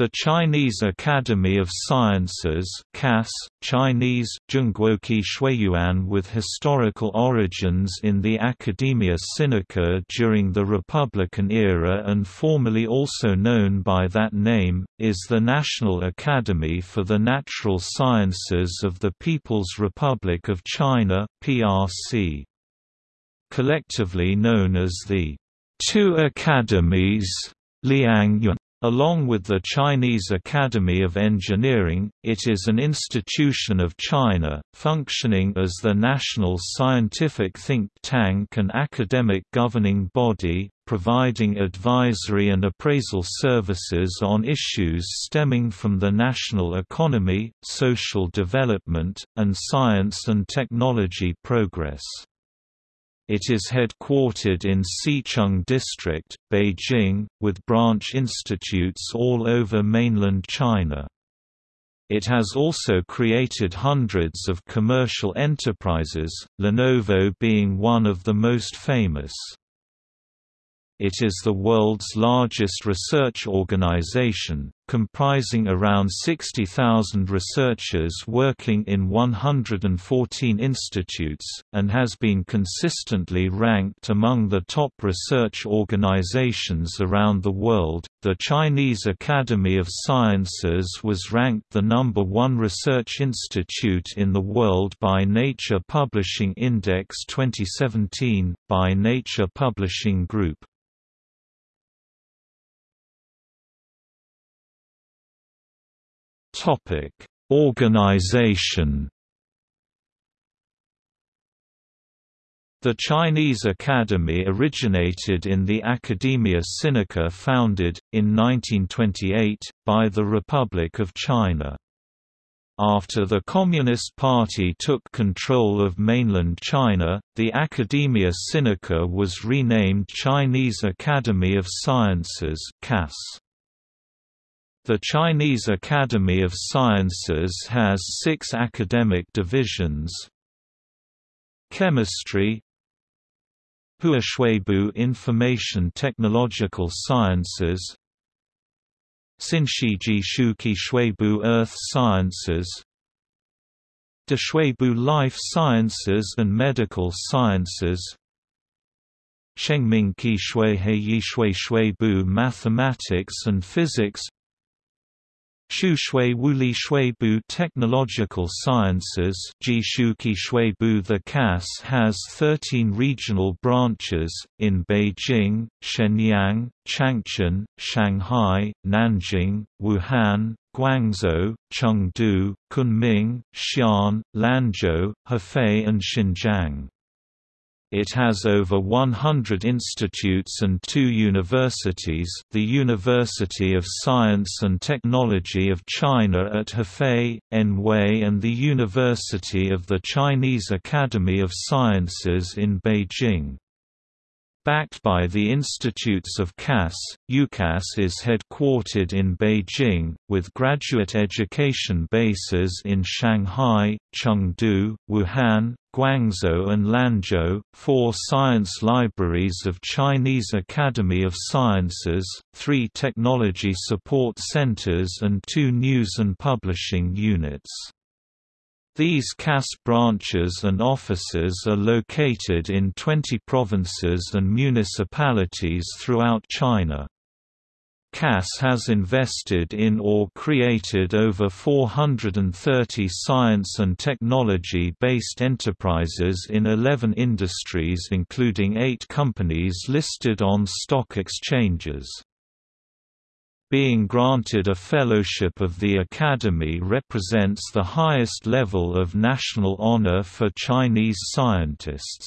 The Chinese Academy of Sciences CAS, Chinese, Zhongguoqi Shuiyuan with historical origins in the Academia Sinica during the Republican era and formerly also known by that name, is the National Academy for the Natural Sciences of the People's Republic of China PRC. Collectively known as the Two Academies Liangyuan Along with the Chinese Academy of Engineering, it is an institution of China, functioning as the national scientific think tank and academic governing body, providing advisory and appraisal services on issues stemming from the national economy, social development, and science and technology progress. It is headquartered in Xicheng District, Beijing, with branch institutes all over mainland China. It has also created hundreds of commercial enterprises, Lenovo being one of the most famous. It is the world's largest research organization, comprising around 60,000 researchers working in 114 institutes, and has been consistently ranked among the top research organizations around the world. The Chinese Academy of Sciences was ranked the number one research institute in the world by Nature Publishing Index 2017, by Nature Publishing Group. Topic: Organization. The Chinese Academy originated in the Academia Sinica founded, in 1928, by the Republic of China. After the Communist Party took control of mainland China, the Academia Sinica was renamed Chinese Academy of Sciences CAS. The Chinese Academy of Sciences has six academic divisions. Chemistry Huashuibu Information Technological Sciences Xinshiji Shuqi Shuibu Earth Sciences Deshuibu Life Sciences and Medical Sciences Shengming Qi Shui He Yi Shui Mathematics and Physics Shushui Wuli Shuibu Technological Sciences The CAS has 13 regional branches, in Beijing, Shenyang, Changchun, Shanghai, Nanjing, Wuhan, Guangzhou, Chengdu, Kunming, Xi'an, Lanzhou, Hefei and Xinjiang. It has over 100 institutes and two universities the University of Science and Technology of China at Hefei, Anhui and the University of the Chinese Academy of Sciences in Beijing. Backed by the Institutes of CAS, UCAS is headquartered in Beijing, with graduate education bases in Shanghai, Chengdu, Wuhan, Guangzhou and Lanzhou, four science libraries of Chinese Academy of Sciences, three technology support centers and two news and publishing units. These CAS branches and offices are located in 20 provinces and municipalities throughout China. CAS has invested in or created over 430 science and technology-based enterprises in 11 industries including 8 companies listed on stock exchanges. Being granted a fellowship of the Academy represents the highest level of national honor for Chinese scientists.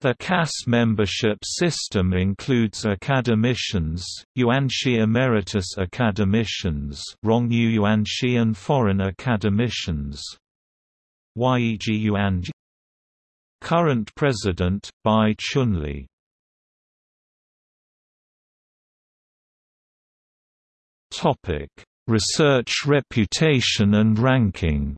The CAS membership system includes academicians, Yuanxi Emeritus Academicians Rongyu Yuanxi and Foreign Academicians. Yuanji Current President, Bai Chunli Topic: Research reputation and ranking.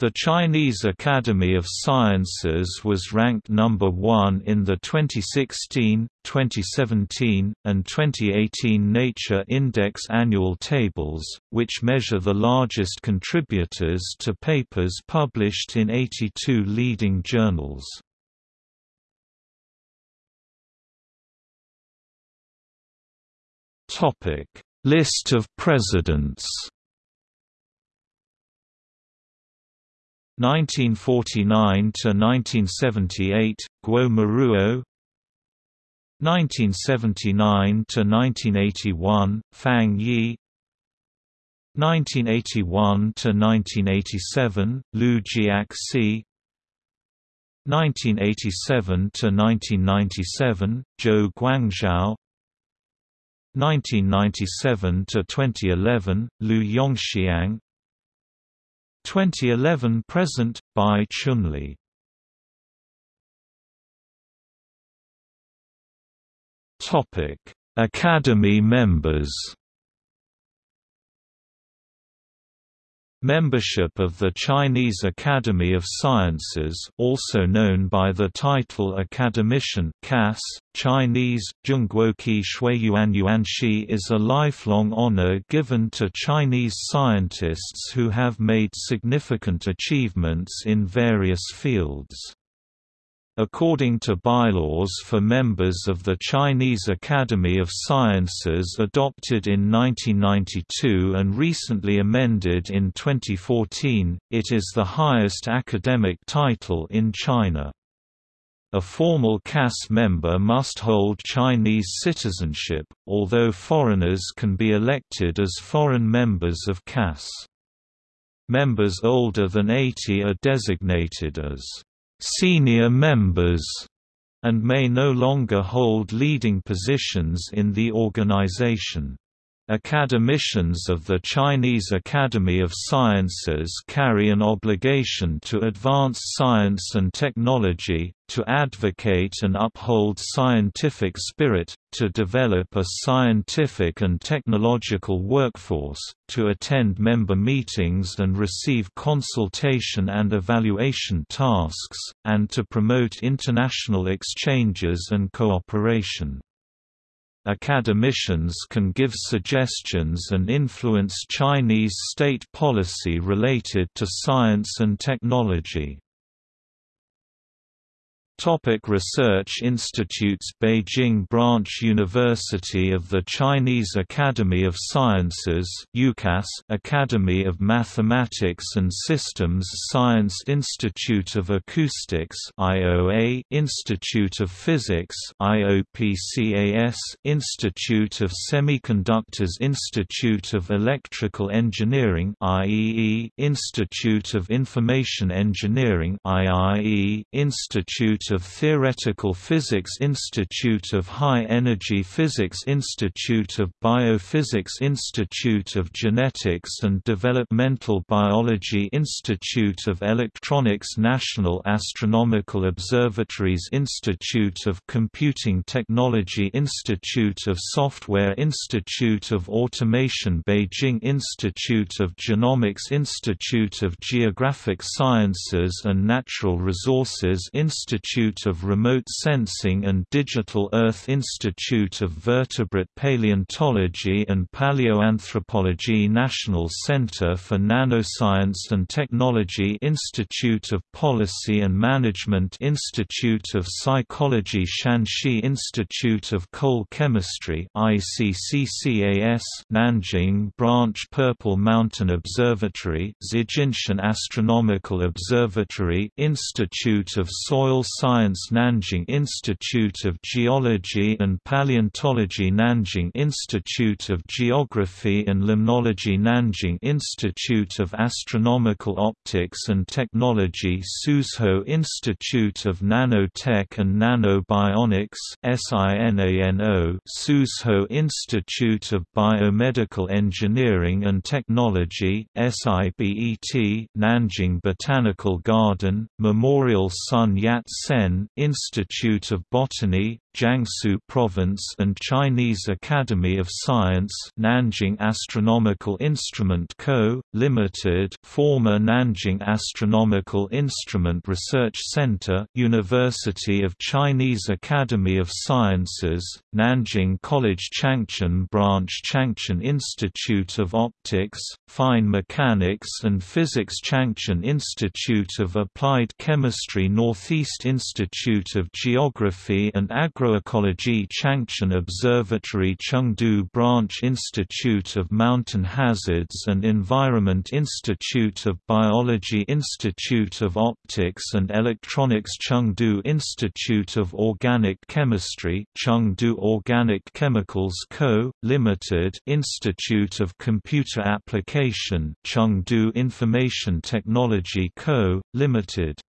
The Chinese Academy of Sciences was ranked number 1 in the 2016, 2017, and 2018 Nature Index annual tables, which measure the largest contributors to papers published in 82 leading journals. List of presidents. 1949 to 1978 Guo Moruo 1979 to 1981 Fang Yi. 1981 to 1987 Liu Jiaxi. 1987 to 1997 Zhou Guangzhao 1997 to 2011 Liu Yongxiang. 2011 present Bai Chunli. Topic Academy members Membership of the Chinese Academy of Sciences also known by the title Academician CAS, Chinese, Zhongguoqi Shuiyuanyuanxi is a lifelong honor given to Chinese scientists who have made significant achievements in various fields. According to bylaws for members of the Chinese Academy of Sciences adopted in 1992 and recently amended in 2014, it is the highest academic title in China. A formal CAS member must hold Chinese citizenship, although foreigners can be elected as foreign members of CAS. Members older than 80 are designated as senior members, and may no longer hold leading positions in the organization. Academicians of the Chinese Academy of Sciences carry an obligation to advance science and technology, to advocate and uphold scientific spirit, to develop a scientific and technological workforce, to attend member meetings and receive consultation and evaluation tasks, and to promote international exchanges and cooperation. Academicians can give suggestions and influence Chinese state policy related to science and technology. Topic Research Institutes Beijing Branch University of the Chinese Academy of Sciences Academy of Mathematics and Systems Science Institute of Acoustics Institute of Physics Institute of Semiconductors Institute of Electrical Engineering Institute of Information Engineering IIE Of Theoretical Physics Institute of High Energy Physics Institute of Biophysics Institute of Genetics and Developmental Biology Institute of Electronics National Astronomical Observatories Institute of Computing Technology Institute of Software Institute of Automation Beijing Institute of Genomics Institute of Geographic Sciences and Natural Resources Institute Institute of Remote Sensing and Digital Earth Institute of Vertebrate Paleontology and Paleoanthropology National Center for Nanoscience and Technology Institute of Policy and Management Institute of Psychology Shanxi Institute of Coal Chemistry ICCCAS Nanjing Branch Purple Mountain Observatory Zijinshan Astronomical Observatory Institute of Soil Science Nanjing Institute of Geology and Paleontology Nanjing Institute of Geography and Limnology Nanjing Institute of Astronomical Optics and Technology Suzhou Institute of Nanotech and Nanobionics Suzhou Institute of Biomedical Engineering and Technology SIBET Nanjing Botanical Garden Memorial Sun Yat-sen Institute of Botany Jiangsu Province and Chinese Academy of Science Nanjing Astronomical Instrument Co., Limited former Nanjing Astronomical Instrument Research Center University of Chinese Academy of Sciences, Nanjing College Changchun Branch Changchun Institute of Optics, Fine Mechanics and Physics Changchun Institute of Applied Chemistry Northeast Institute of Geography and Agroecology Changchun Observatory Chengdu Branch Institute of Mountain Hazards and Environment Institute of Biology Institute of Optics and Electronics Chengdu Institute of Organic Chemistry Chengdu Organic Chemicals Co., Limited Institute of Computer Application Chengdu Information Technology Co., Limited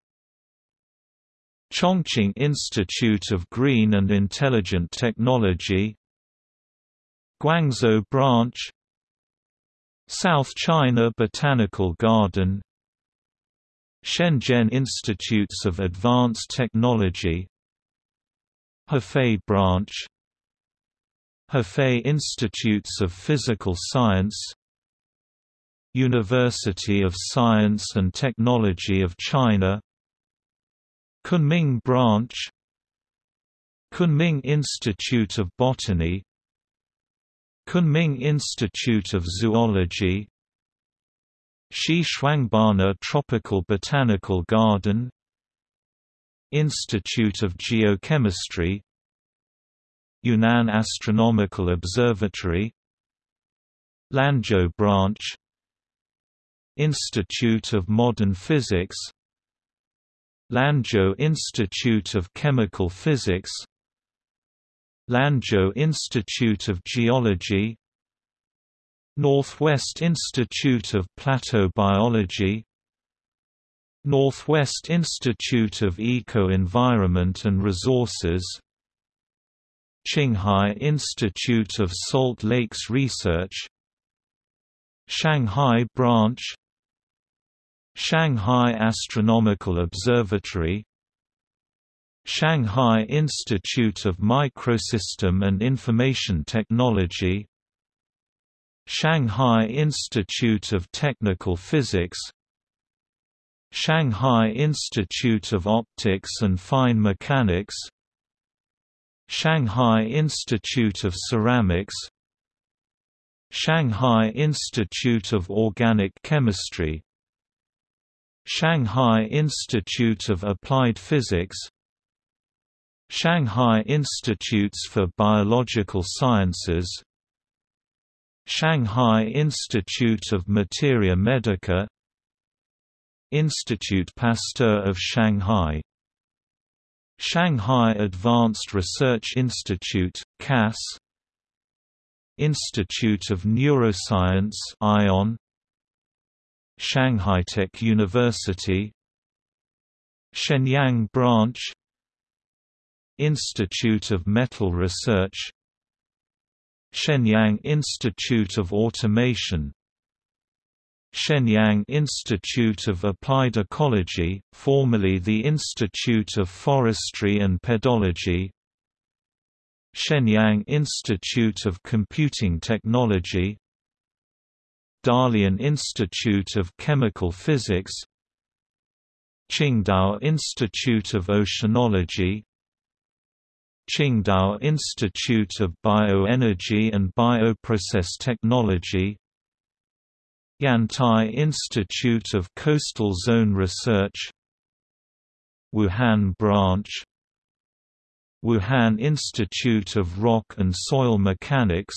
Chongqing Institute of Green and Intelligent Technology Guangzhou Branch South China Botanical Garden Shenzhen Institutes of Advanced Technology Hefei Branch Hefei Institutes of Physical Science University of Science and Technology of China Kunming Branch Kunming Institute of Botany Kunming Institute of Zoology Xishuangbanna Tropical Botanical Garden Institute of Geochemistry Yunnan Astronomical Observatory Lanzhou Branch Institute of Modern Physics Lanzhou Institute of Chemical Physics Lanzhou Institute of Geology Northwest Institute of Plateau Biology Northwest Institute of Eco-Environment and Resources Qinghai Institute of Salt Lakes Research Shanghai Branch Shanghai Astronomical Observatory Shanghai Institute of Microsystem and Information Technology Shanghai Institute of Technical Physics Shanghai Institute of Optics and Fine Mechanics Shanghai Institute of Ceramics Shanghai Institute of Organic Chemistry Shanghai Institute of Applied Physics Shanghai Institutes for Biological Sciences Shanghai Institute of Materia Medica Institut Pasteur of Shanghai Shanghai Advanced Research Institute CAS Institute of Neuroscience ION Shanghai Tech University Shenyang Branch Institute of Metal Research Shenyang Institute of Automation Shenyang Institute of Applied Ecology, formerly the Institute of Forestry and Pedology Shenyang Institute of Computing Technology Dalian Institute of Chemical Physics Qingdao Institute of Oceanology Qingdao Institute of Bioenergy and Bioprocess Technology Yantai Institute of Coastal Zone Research Wuhan Branch Wuhan Institute of Rock and Soil Mechanics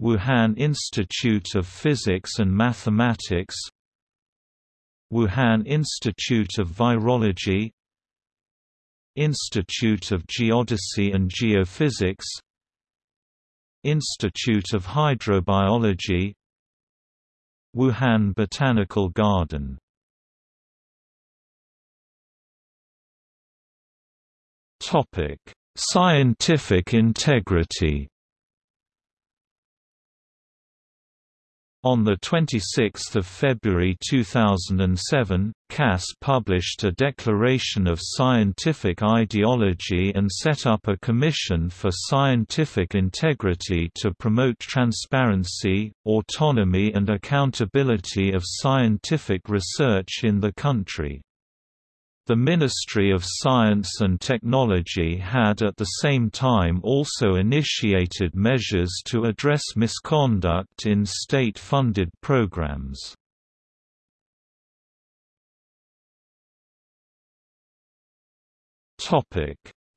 Wuhan Institute of Physics and Mathematics Wuhan Institute of Virology Institute of Geodesy and Geophysics Institute of Hydrobiology Wuhan Botanical Garden. Scientific integrity On 26 February 2007, CAS published a declaration of scientific ideology and set up a Commission for Scientific Integrity to promote transparency, autonomy and accountability of scientific research in the country. The Ministry of Science and Technology had at the same time also initiated measures to address misconduct in state-funded programs.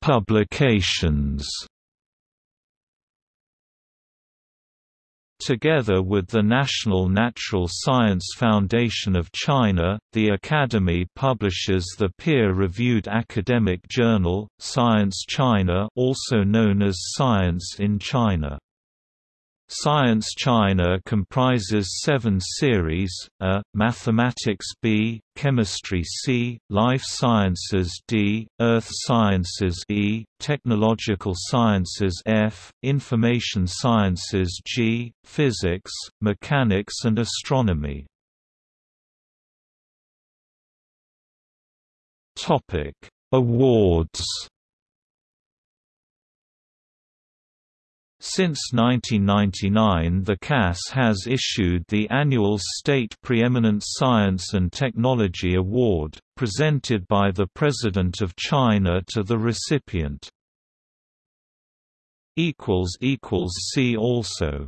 Publications Together with the National Natural Science Foundation of China, the Academy publishes the peer-reviewed academic journal, Science China also known as Science in China. Science China comprises seven series, A, Mathematics B, Chemistry C, Life Sciences D, Earth Sciences E, Technological Sciences F, Information Sciences G, Physics, Mechanics and Astronomy. Awards Since 1999 the CAS has issued the annual State Preeminent Science and Technology Award, presented by the President of China to the recipient. See also